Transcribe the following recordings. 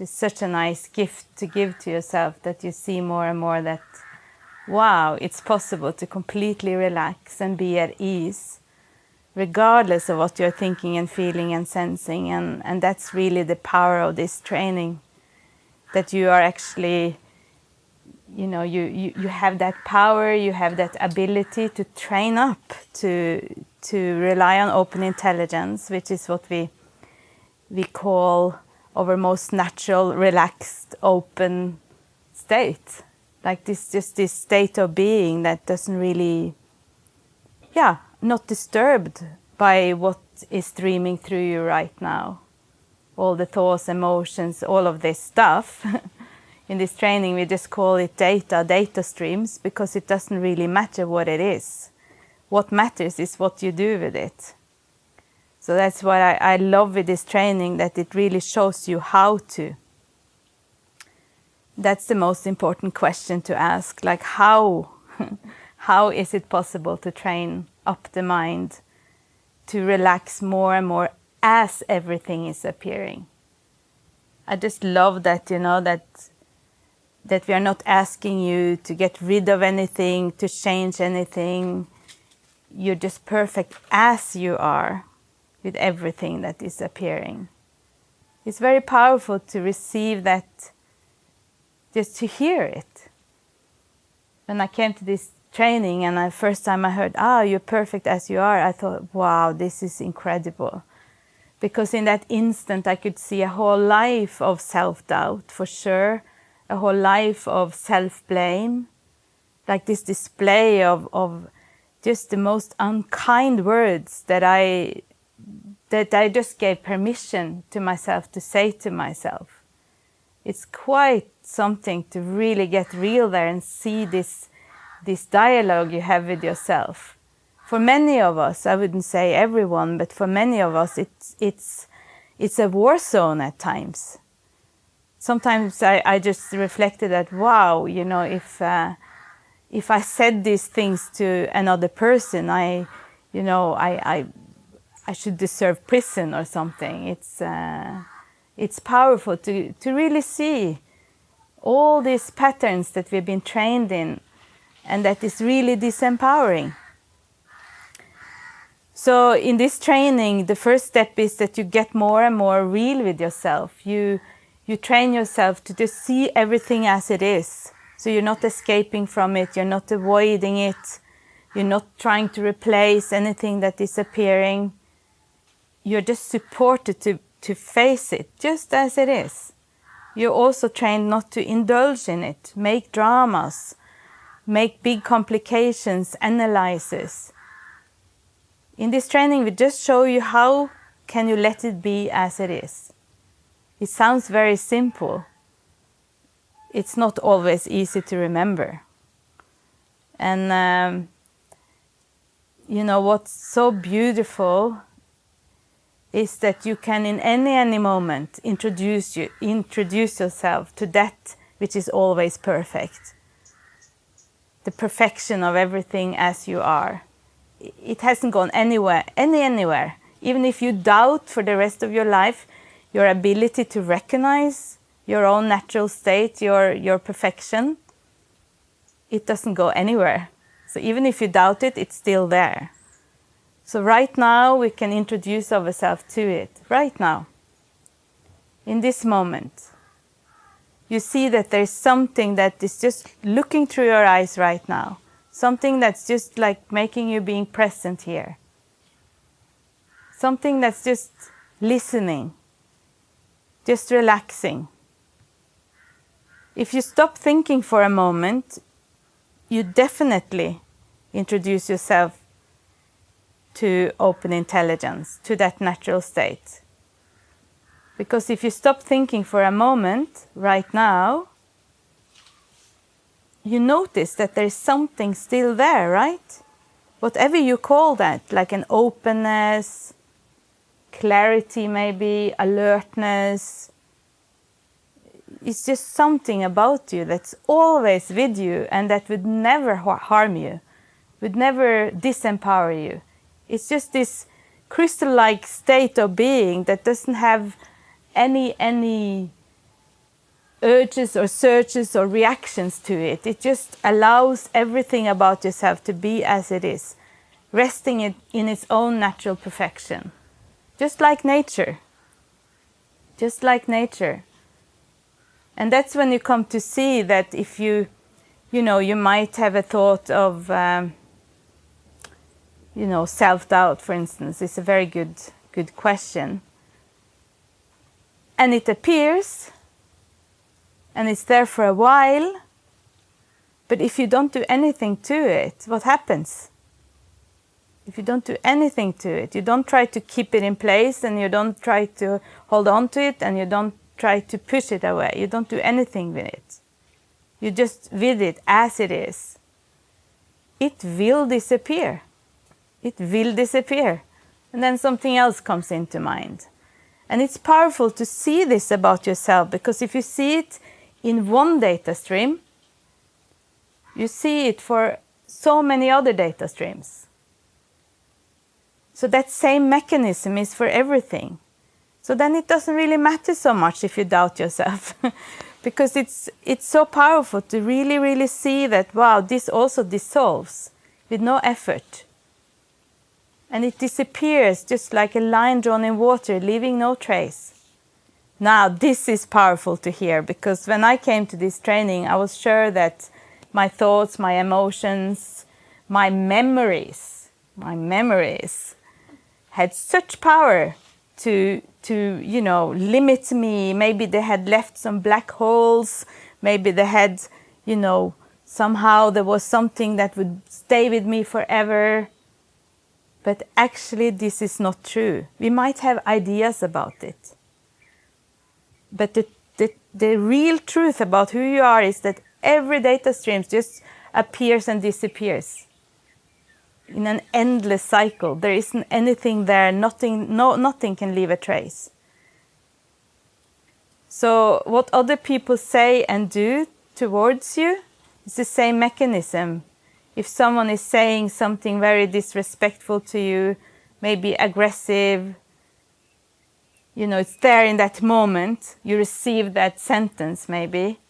It's such a nice gift to give to yourself that you see more and more that, wow, it's possible to completely relax and be at ease regardless of what you're thinking and feeling and sensing. And, and that's really the power of this training, that you are actually, you know, you, you, you have that power, you have that ability to train up, to, to rely on open intelligence, which is what we, we call our most natural, relaxed, open state. Like this, just this state of being that doesn't really, yeah, not disturbed by what is streaming through you right now. All the thoughts, emotions, all of this stuff. In this training, we just call it data, data streams, because it doesn't really matter what it is. What matters is what you do with it. So that's what I, I love with this training, that it really shows you how to. That's the most important question to ask, like how, how is it possible to train up the mind to relax more and more as everything is appearing. I just love that, you know, that that we are not asking you to get rid of anything, to change anything. You're just perfect as you are with everything that is appearing. It's very powerful to receive that, just to hear it. When I came to this training and the first time I heard, ah, you're perfect as you are, I thought, wow, this is incredible. Because in that instant I could see a whole life of self-doubt, for sure, a whole life of self-blame, like this display of, of just the most unkind words that I, that I just gave permission to myself to say to myself. It's quite something to really get real there and see this this dialogue you have with yourself. For many of us, I wouldn't say everyone, but for many of us, it's, it's, it's a war zone at times. Sometimes I, I just reflected that, wow, you know, if, uh, if I said these things to another person, I, you know, I, I, I should deserve prison or something. It's, uh, it's powerful to, to really see all these patterns that we've been trained in and that is really disempowering. So in this training, the first step is that you get more and more real with yourself. You, you train yourself to just see everything as it is. So you're not escaping from it, you're not avoiding it, you're not trying to replace anything that is appearing. You're just supported to, to face it just as it is. You're also trained not to indulge in it, make dramas, make big complications, analysis. In this training, we just show you how can you let it be as it is. It sounds very simple. It's not always easy to remember. And um, you know, what's so beautiful is that you can in any any moment introduce you introduce yourself to that which is always perfect the perfection of everything as you are. It hasn't gone anywhere, any anywhere. Even if you doubt for the rest of your life, your ability to recognize your own natural state, your, your perfection, it doesn't go anywhere. So even if you doubt it, it's still there. So right now we can introduce ourselves to it, right now, in this moment you see that there's something that is just looking through your eyes right now. Something that's just like making you being present here. Something that's just listening, just relaxing. If you stop thinking for a moment, you definitely introduce yourself to open intelligence, to that natural state. Because if you stop thinking for a moment, right now, you notice that there's something still there, right? Whatever you call that, like an openness, clarity maybe, alertness, it's just something about you that's always with you and that would never harm you, would never disempower you. It's just this crystal-like state of being that doesn't have any any urges or searches or reactions to it. It just allows everything about yourself to be as it is, resting it in its own natural perfection. Just like nature. Just like nature. And that's when you come to see that if you, you know, you might have a thought of, um, you know, self-doubt, for instance, is a very good, good question. And it appears, and it's there for a while, but if you don't do anything to it, what happens? If you don't do anything to it, you don't try to keep it in place and you don't try to hold on to it and you don't try to push it away. You don't do anything with it. You just with it as it is. It will disappear. It will disappear. And then something else comes into mind. And it's powerful to see this about yourself because if you see it in one data stream, you see it for so many other data streams. So that same mechanism is for everything. So then it doesn't really matter so much if you doubt yourself because it's, it's so powerful to really, really see that, wow, this also dissolves with no effort. And it disappears just like a line drawn in water, leaving no trace. Now, this is powerful to hear because when I came to this training, I was sure that my thoughts, my emotions, my memories, my memories had such power to to, you know, limit me. Maybe they had left some black holes. Maybe they had, you know, somehow there was something that would stay with me forever. But actually, this is not true. We might have ideas about it. But the, the, the real truth about who you are is that every data stream just appears and disappears in an endless cycle. There isn't anything there, nothing, no, nothing can leave a trace. So what other people say and do towards you is the same mechanism. If someone is saying something very disrespectful to you, maybe aggressive, you know, it's there in that moment, you receive that sentence maybe.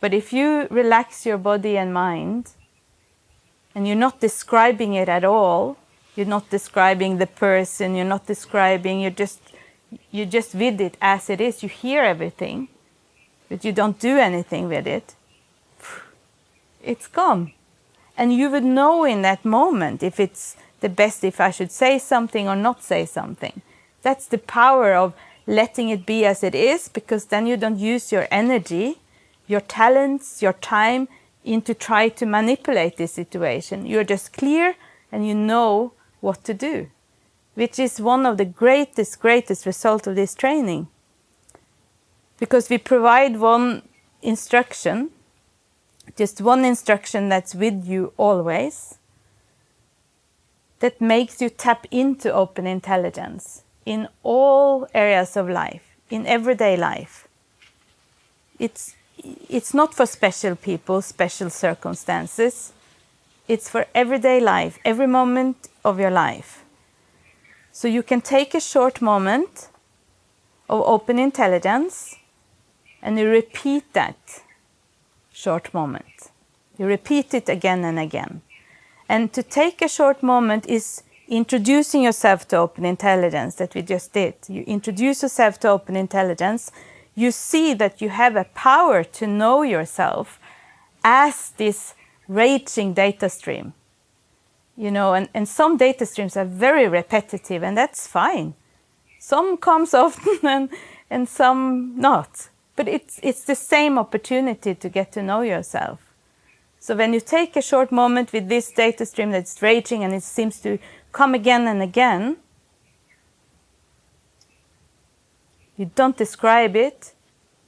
But if you relax your body and mind, and you're not describing it at all. You're not describing the person, you're not describing, you're just, you just with it as it is. You hear everything, but you don't do anything with it. It's gone. And you would know in that moment if it's the best if I should say something or not say something. That's the power of letting it be as it is because then you don't use your energy, your talents, your time into try to manipulate this situation. You're just clear and you know what to do, which is one of the greatest, greatest result of this training. Because we provide one instruction, just one instruction that's with you always, that makes you tap into open intelligence in all areas of life, in everyday life. It's it's not for special people, special circumstances. It's for everyday life, every moment of your life. So you can take a short moment of open intelligence and you repeat that short moment. You repeat it again and again. And to take a short moment is introducing yourself to open intelligence that we just did. You introduce yourself to open intelligence you see that you have a power to know yourself as this raging data stream. You know, and, and some data streams are very repetitive and that's fine. Some comes often and, and some not. But it's, it's the same opportunity to get to know yourself. So when you take a short moment with this data stream that's raging and it seems to come again and again, You don't describe it.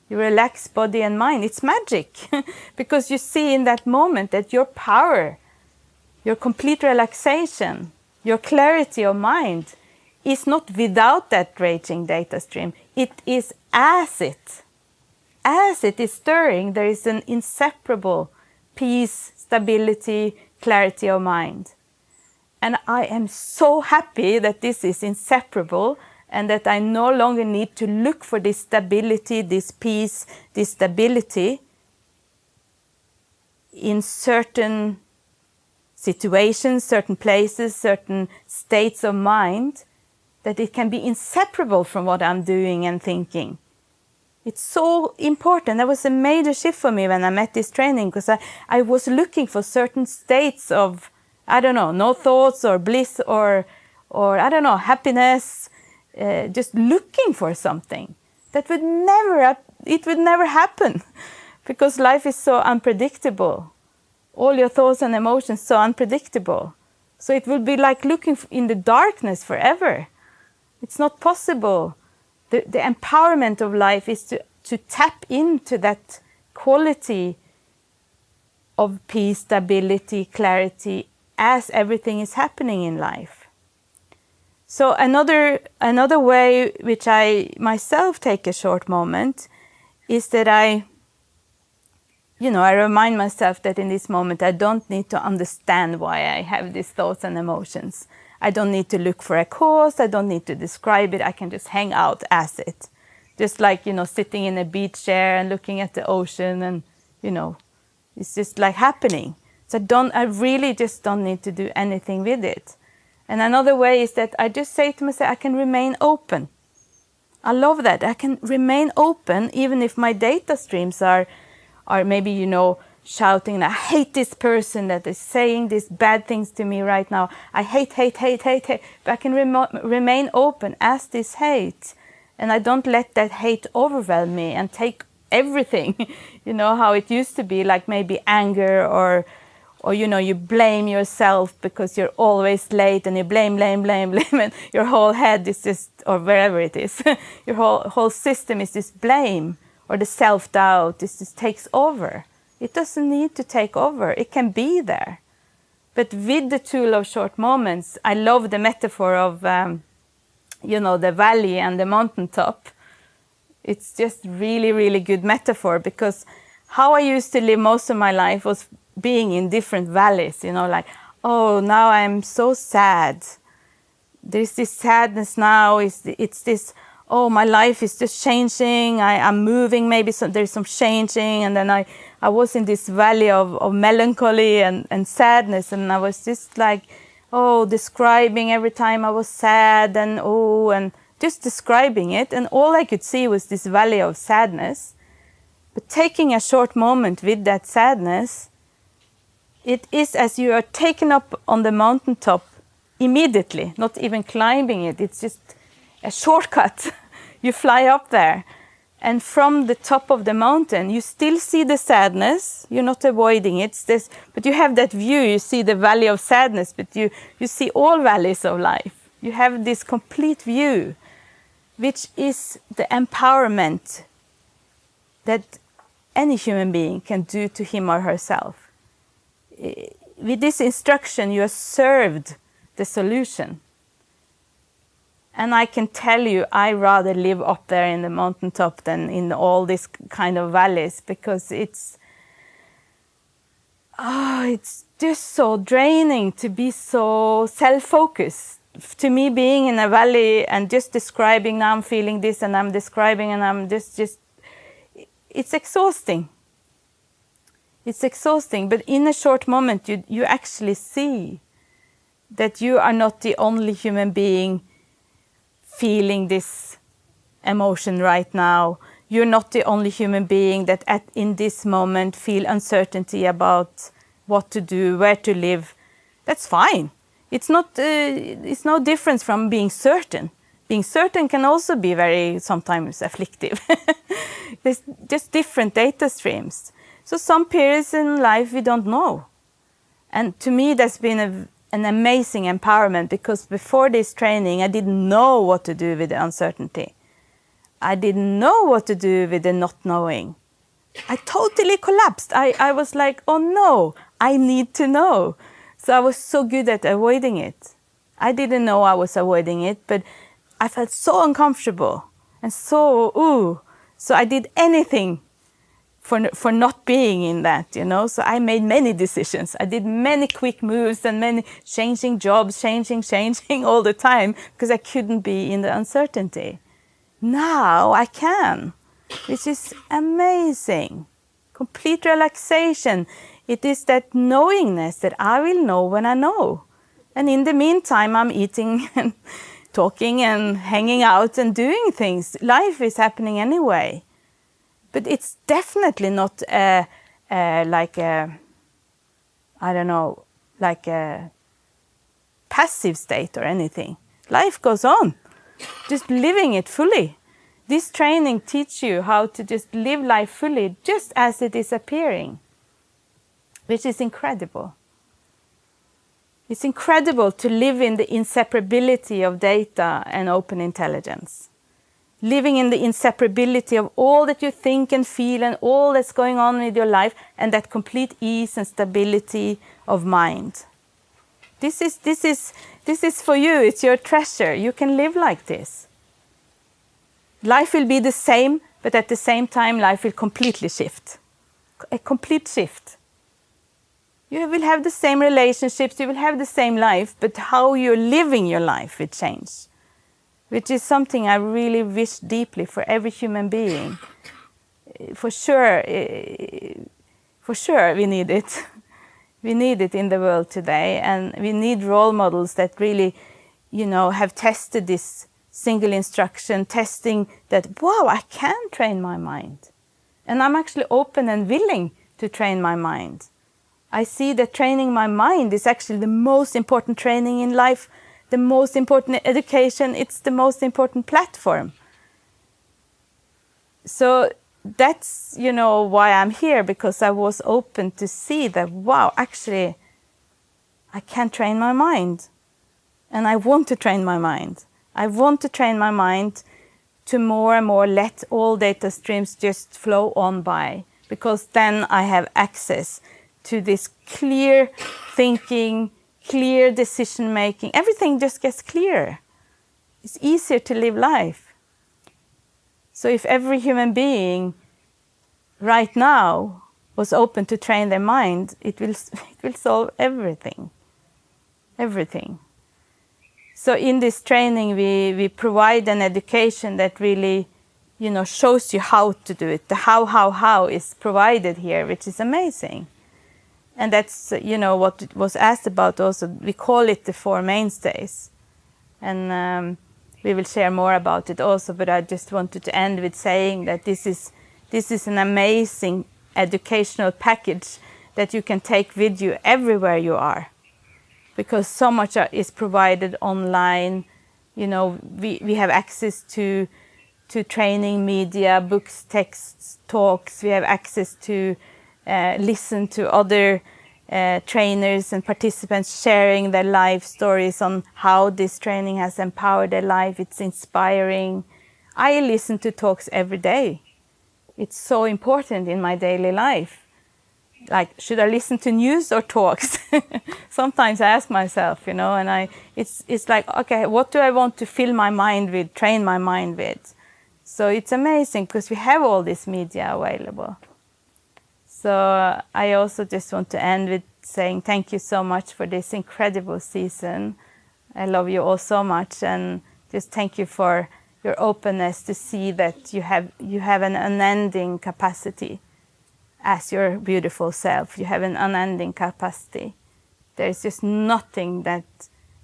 You relax body and mind. It's magic because you see in that moment that your power, your complete relaxation, your clarity of mind is not without that raging data stream. It is as it. As it is stirring, there is an inseparable peace, stability, clarity of mind. And I am so happy that this is inseparable and that I no longer need to look for this stability, this peace, this stability in certain situations, certain places, certain states of mind, that it can be inseparable from what I'm doing and thinking. It's so important. That was a major shift for me when I met this training because I, I was looking for certain states of, I don't know, no thoughts or bliss or, or I don't know, happiness, uh, just looking for something that would never, it would never happen because life is so unpredictable. All your thoughts and emotions so unpredictable. So it would be like looking in the darkness forever. It's not possible. The, the empowerment of life is to, to tap into that quality of peace, stability, clarity as everything is happening in life. So another, another way which I myself take a short moment is that I, you know, I remind myself that in this moment I don't need to understand why I have these thoughts and emotions. I don't need to look for a cause, I don't need to describe it, I can just hang out as it. Just like, you know, sitting in a beach chair and looking at the ocean and, you know, it's just like happening. So I don't, I really just don't need to do anything with it. And another way is that I just say to myself, I can remain open. I love that. I can remain open even if my data streams are, are maybe, you know, shouting, I hate this person that is saying these bad things to me right now. I hate, hate, hate, hate, hate. But I can rem remain open as this hate. And I don't let that hate overwhelm me and take everything. you know, how it used to be, like maybe anger or or you know you blame yourself because you're always late and you blame blame blame blame and your whole head is just or wherever it is your whole whole system is this blame or the self-doubt this just takes over it doesn't need to take over. It can be there. But with the tool of short moments i love the metaphor of um, you know the valley and the mountaintop. It's just really really good metaphor because how i used to live most of my life was being in different valleys, you know, like, oh, now I'm so sad. There's this sadness now, it's, it's this, oh, my life is just changing, I, am moving, maybe there's some changing, and then I, I was in this valley of, of melancholy and, and sadness, and I was just like, oh, describing every time I was sad, and oh, and just describing it, and all I could see was this valley of sadness. But taking a short moment with that sadness, it is as you are taken up on the mountaintop immediately, not even climbing it. It's just a shortcut. you fly up there. And from the top of the mountain, you still see the sadness. You're not avoiding it. This, but you have that view. You see the valley of sadness, but you, you see all valleys of life. You have this complete view, which is the empowerment that any human being can do to him or herself with this instruction, you are served the solution. And I can tell you, I rather live up there in the mountaintop than in all these kind of valleys because it's, oh, it's just so draining to be so self-focused. To me, being in a valley and just describing, now I'm feeling this and I'm describing and I'm just, just, it's exhausting. It's exhausting, but in a short moment, you, you actually see that you are not the only human being feeling this emotion right now. You're not the only human being that at, in this moment feel uncertainty about what to do, where to live. That's fine. It's not. Uh, it's no difference from being certain. Being certain can also be very sometimes afflictive. There's just different data streams. So some periods in life we don't know. And to me that's been a, an amazing empowerment because before this training I didn't know what to do with the uncertainty. I didn't know what to do with the not knowing. I totally collapsed. I, I was like, oh no, I need to know. So I was so good at avoiding it. I didn't know I was avoiding it, but I felt so uncomfortable and so, ooh. So I did anything for, for not being in that, you know. So I made many decisions. I did many quick moves and many changing jobs, changing, changing all the time because I couldn't be in the uncertainty. Now I can, which is amazing. Complete relaxation. It is that knowingness that I will know when I know. And in the meantime, I'm eating and talking and hanging out and doing things. Life is happening anyway. But it's definitely not like a, I don't know, like a passive state or anything. Life goes on, just living it fully. This training teaches you how to just live life fully, just as it is appearing, which is incredible. It's incredible to live in the inseparability of data and open intelligence living in the inseparability of all that you think and feel and all that's going on with your life and that complete ease and stability of mind. This is, this is, this is for you, it's your treasure. You can live like this. Life will be the same, but at the same time life will completely shift. A complete shift. You will have the same relationships, you will have the same life, but how you're living your life will change which is something I really wish deeply for every human being. For sure, eh, for sure we need it. We need it in the world today and we need role models that really, you know, have tested this single instruction, testing that, wow, I can train my mind. And I'm actually open and willing to train my mind. I see that training my mind is actually the most important training in life the most important education, it's the most important platform. So that's, you know, why I'm here, because I was open to see that, wow, actually, I can train my mind. And I want to train my mind. I want to train my mind to more and more let all data streams just flow on by, because then I have access to this clear thinking, clear decision making. Everything just gets clearer. It's easier to live life. So if every human being right now was open to train their mind, it will, it will solve everything. Everything. So in this training, we, we provide an education that really, you know, shows you how to do it. The how, how, how is provided here, which is amazing. And that's, you know, what was asked about also. We call it the four mainstays. And um, we will share more about it also, but I just wanted to end with saying that this is, this is an amazing educational package that you can take with you everywhere you are. Because so much is provided online. You know, we, we have access to, to training media, books, texts, talks. We have access to listen to other uh, trainers and participants sharing their life stories on how this training has empowered their life. It's inspiring. I listen to talks every day. It's so important in my daily life. Like, should I listen to news or talks? Sometimes I ask myself, you know, and I, it's, it's like, okay, what do I want to fill my mind with, train my mind with? So it's amazing because we have all this media available. So uh, I also just want to end with saying thank you so much for this incredible season. I love you all so much and just thank you for your openness to see that you have, you have an unending capacity as your beautiful self. You have an unending capacity. There's just nothing that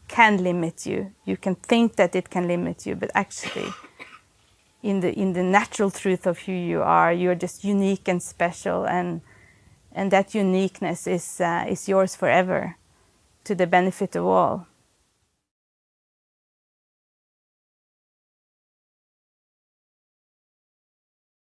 can limit you. You can think that it can limit you, but actually in the, in the natural truth of who you are, you're just unique and special and and that uniqueness is, uh, is yours forever to the benefit of all.